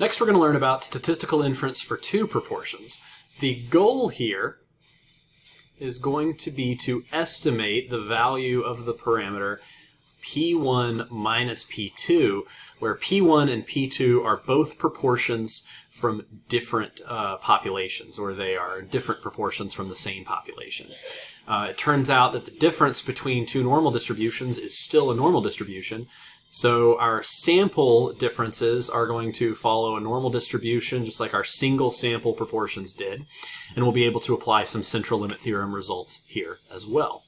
Next, we're going to learn about statistical inference for two proportions. The goal here is going to be to estimate the value of the parameter P1 minus P2, where P1 and P2 are both proportions from different uh, populations, or they are different proportions from the same population. Uh, it turns out that the difference between two normal distributions is still a normal distribution, so our sample differences are going to follow a normal distribution, just like our single sample proportions did, and we'll be able to apply some central limit theorem results here as well.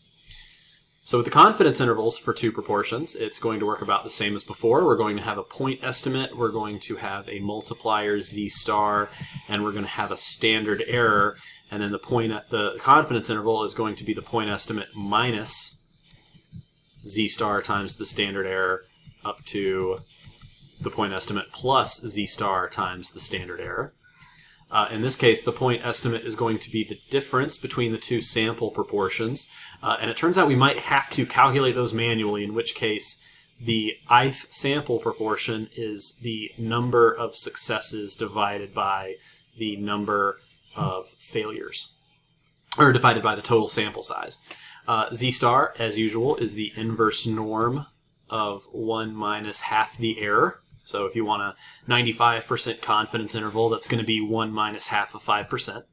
So with the confidence intervals for two proportions, it's going to work about the same as before. We're going to have a point estimate, we're going to have a multiplier z star, and we're going to have a standard error, and then the point the confidence interval is going to be the point estimate minus z star times the standard error up to the point estimate plus z star times the standard error. Uh, in this case, the point estimate is going to be the difference between the two sample proportions. Uh, and it turns out we might have to calculate those manually, in which case the ith sample proportion is the number of successes divided by the number of failures, or divided by the total sample size. Uh, z star, as usual, is the inverse norm of 1 minus half the error. So if you want a 95% confidence interval, that's going to be 1 minus half of 5%.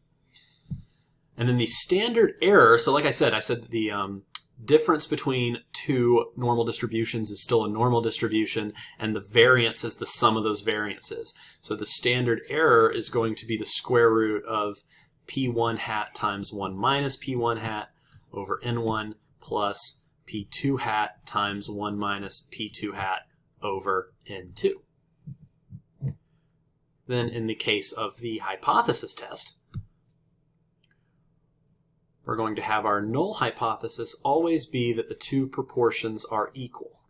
And then the standard error, so like I said, I said the um, difference between two normal distributions is still a normal distribution, and the variance is the sum of those variances. So the standard error is going to be the square root of p1 hat times 1 minus p1 hat over n1 plus p2 hat times 1 minus p2 hat over n2. Then in the case of the hypothesis test, we're going to have our null hypothesis always be that the two proportions are equal.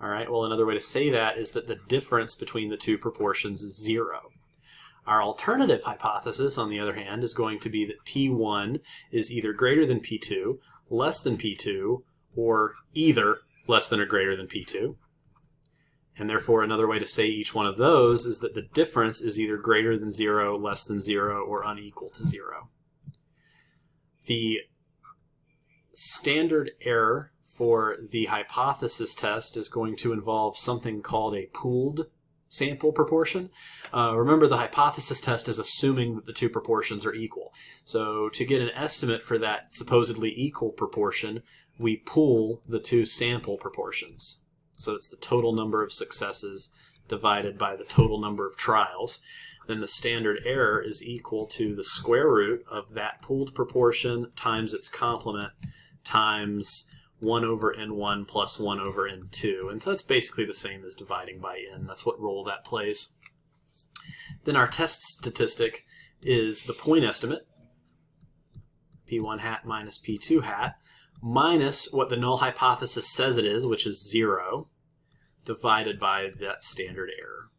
All right, well, another way to say that is that the difference between the two proportions is zero. Our alternative hypothesis, on the other hand, is going to be that P1 is either greater than P2, less than P2, or either less than or greater than P2. And therefore, another way to say each one of those is that the difference is either greater than 0, less than 0, or unequal to 0. The standard error for the hypothesis test is going to involve something called a pooled sample proportion. Uh, remember, the hypothesis test is assuming that the two proportions are equal. So to get an estimate for that supposedly equal proportion, we pool the two sample proportions. So it's the total number of successes divided by the total number of trials. Then the standard error is equal to the square root of that pooled proportion times its complement times 1 over n1 plus 1 over n2. And so that's basically the same as dividing by n. That's what role that plays. Then our test statistic is the point estimate, p1 hat minus p2 hat, minus what the null hypothesis says it is, which is 0, divided by that standard error.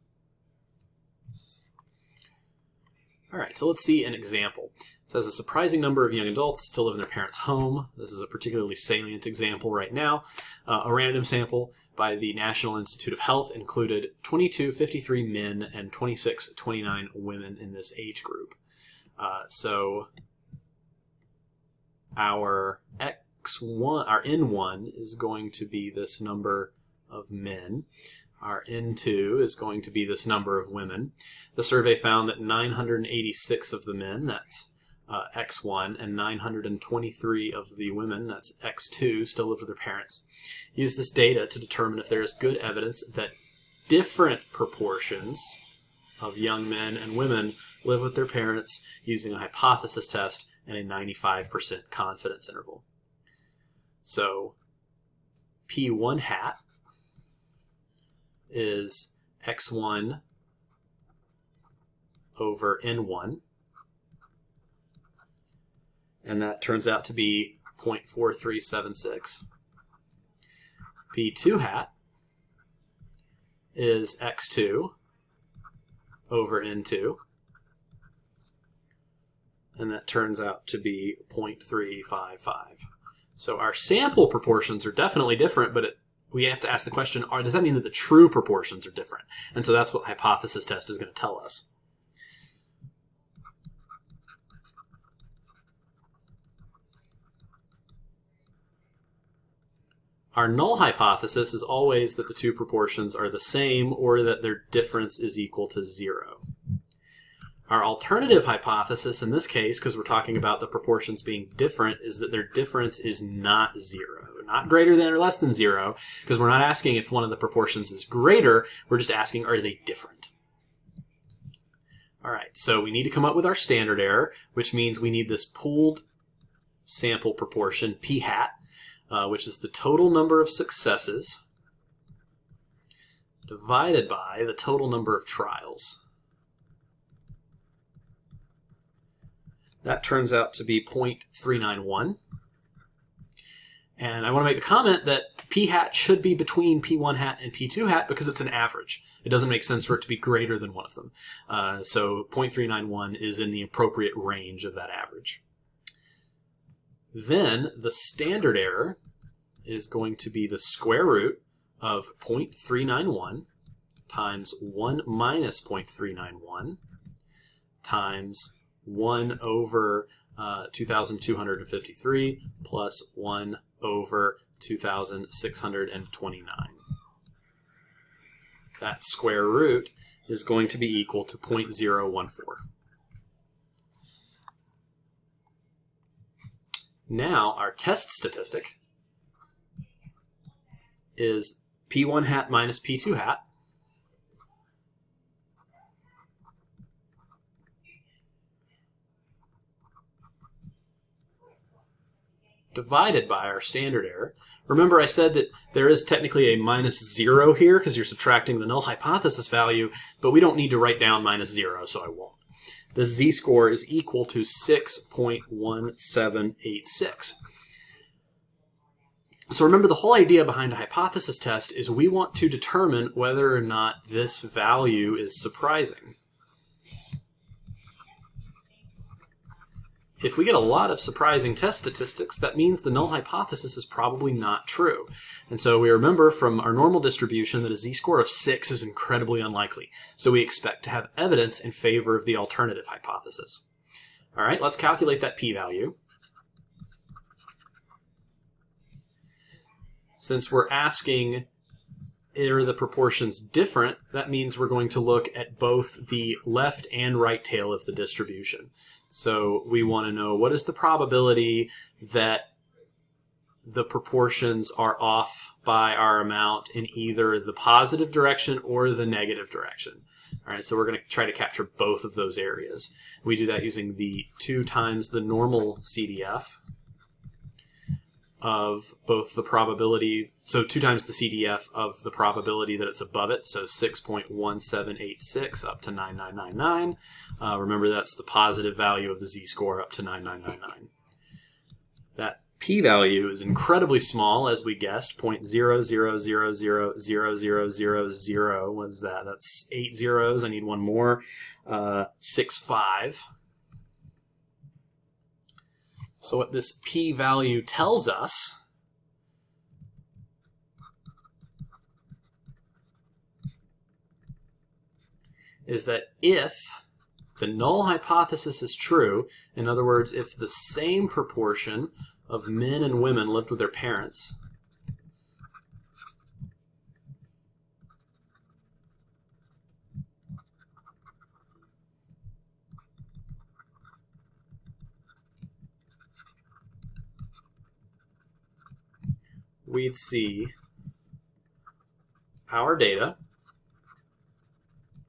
All right, so let's see an example. It says a surprising number of young adults still live in their parents' home. This is a particularly salient example right now. Uh, a random sample by the National Institute of Health included 22 53 men and 26 29 women in this age group. Uh, so our x1, our n1 is going to be this number of men. Our N2 is going to be this number of women. The survey found that 986 of the men, that's uh, X1, and 923 of the women, that's X2, still live with their parents. Use this data to determine if there is good evidence that different proportions of young men and women live with their parents using a hypothesis test and a 95% confidence interval. So P1 hat is x1 over n1. And that turns out to be 0.4376. P2 hat is x2 over n2. And that turns out to be 0.355. So our sample proportions are definitely different, but it we have to ask the question, are, does that mean that the true proportions are different? And so that's what hypothesis test is going to tell us. Our null hypothesis is always that the two proportions are the same or that their difference is equal to zero. Our alternative hypothesis in this case, because we're talking about the proportions being different, is that their difference is not zero. Not greater than or less than zero, because we're not asking if one of the proportions is greater, we're just asking are they different. All right, so we need to come up with our standard error, which means we need this pooled sample proportion, p hat, uh, which is the total number of successes divided by the total number of trials. That turns out to be 0.391. And I want to make the comment that p hat should be between p1 hat and p2 hat because it's an average. It doesn't make sense for it to be greater than one of them. Uh, so 0.391 is in the appropriate range of that average. Then the standard error is going to be the square root of 0.391 times 1 minus 0.391 times 1 over uh, 2,253 plus 1 over 2,629. That square root is going to be equal to 0.014. Now, our test statistic is P1 hat minus P2 hat. Divided by our standard error. Remember I said that there is technically a minus zero here because you're subtracting the null hypothesis value, but we don't need to write down minus zero, so I won't the z-score is equal to 6.1786. So remember the whole idea behind a hypothesis test is we want to determine whether or not this value is surprising. If we get a lot of surprising test statistics, that means the null hypothesis is probably not true. And so we remember from our normal distribution that a z-score of 6 is incredibly unlikely. So we expect to have evidence in favor of the alternative hypothesis. All right, let's calculate that p-value. Since we're asking are the proportions different, that means we're going to look at both the left and right tail of the distribution. So we want to know what is the probability that the proportions are off by our amount in either the positive direction or the negative direction. All right, so we're going to try to capture both of those areas. We do that using the 2 times the normal CDF of both the probability, so 2 times the CDF of the probability that it's above it, so 6.1786 up to 9999. Uh, remember that's the positive value of the z-score up to 9999. That p-value is incredibly small, as we guessed, 0.000000000 was that? That's eight zeros. I need one more. Uh, 6.5. So what this p-value tells us is that if the null hypothesis is true, in other words, if the same proportion of men and women lived with their parents, we'd see our data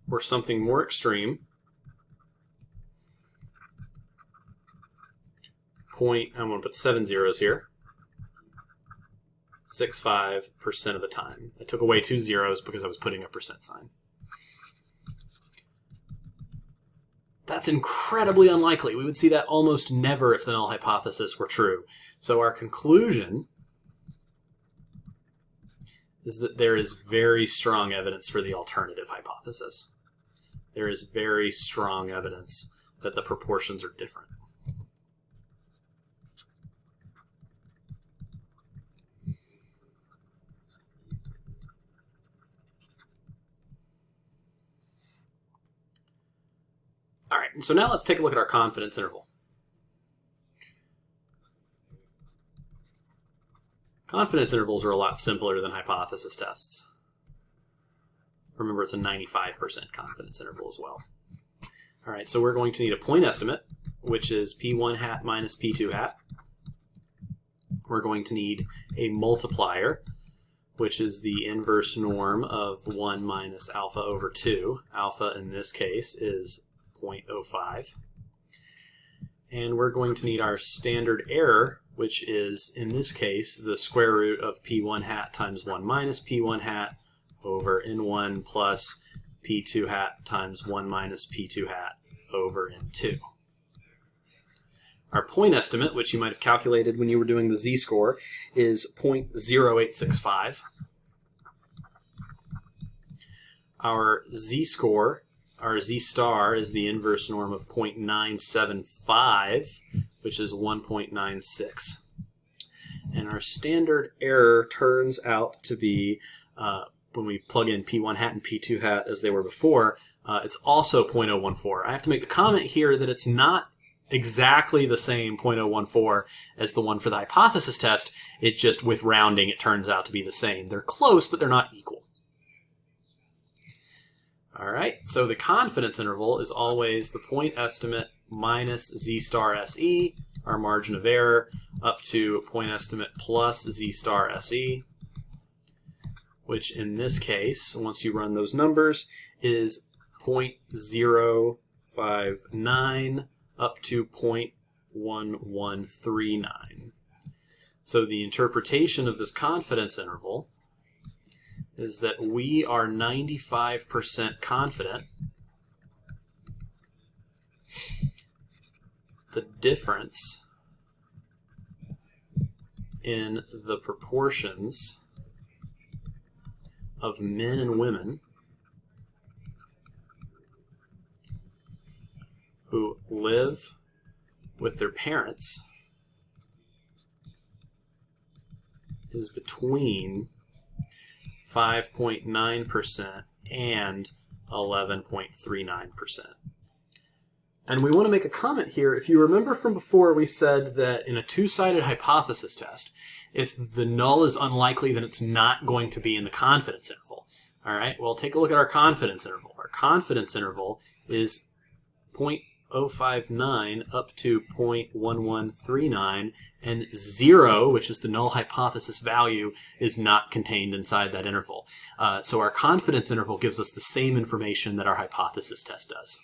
or something more extreme point, I'm going to put seven zeros here, 65% of the time. I took away two zeros because I was putting a percent sign. That's incredibly unlikely. We would see that almost never if the null hypothesis were true. So our conclusion is that there is very strong evidence for the alternative hypothesis. There is very strong evidence that the proportions are different. All right, so now let's take a look at our confidence interval. Confidence intervals are a lot simpler than hypothesis tests. Remember, it's a 95% confidence interval as well. All right, so we're going to need a point estimate, which is p1 hat minus p2 hat. We're going to need a multiplier, which is the inverse norm of 1 minus alpha over 2. Alpha, in this case, is 0.05. And we're going to need our standard error, which is, in this case, the square root of p1 hat times 1 minus p1 hat over n1 plus p2 hat times 1 minus p2 hat over n2. Our point estimate, which you might have calculated when you were doing the z-score, is 0.0865. Our z-score, our z-star, is the inverse norm of 0.975, which is 1.96. And our standard error turns out to be, uh, when we plug in P1 hat and P2 hat as they were before, uh, it's also 0.014. I have to make the comment here that it's not exactly the same 0.014 as the one for the hypothesis test. It just, with rounding, it turns out to be the same. They're close, but they're not equal. All right, so the confidence interval is always the point estimate minus z star se, our margin of error, up to point estimate plus z star se, which in this case, once you run those numbers, is 0.059 up to 0.1139. So the interpretation of this confidence interval is that we are 95% confident the difference in the proportions of men and women who live with their parents is between 5.9% and 11.39%. And we want to make a comment here. If you remember from before, we said that in a two-sided hypothesis test, if the null is unlikely, then it's not going to be in the confidence interval. All right, well, take a look at our confidence interval. Our confidence interval is 0.059 up to 0.1139, and 0, which is the null hypothesis value, is not contained inside that interval. Uh, so our confidence interval gives us the same information that our hypothesis test does.